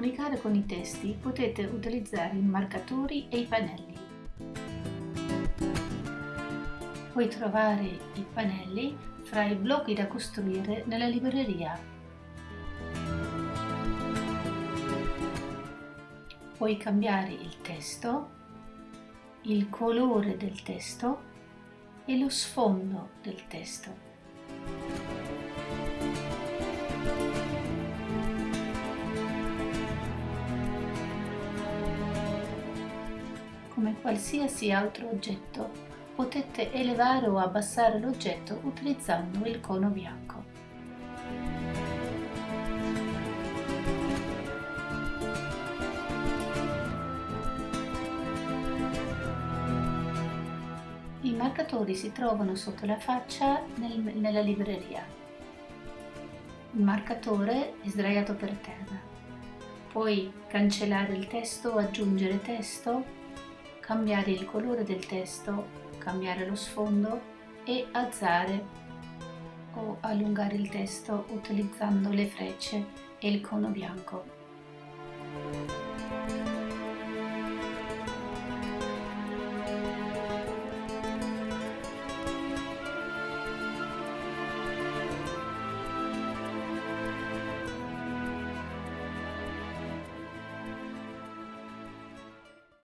comunicare con i testi potete utilizzare i marcatori e i pannelli. Puoi trovare i pannelli fra i blocchi da costruire nella libreria. Puoi cambiare il testo, il colore del testo e lo sfondo del testo. Come qualsiasi altro oggetto, potete elevare o abbassare l'oggetto utilizzando il cono bianco. I marcatori si trovano sotto la faccia nel, nella libreria. Il marcatore è sdraiato per terra. Puoi cancellare il testo o aggiungere testo cambiare il colore del testo, cambiare lo sfondo e alzare o allungare il testo utilizzando le frecce e il cono bianco.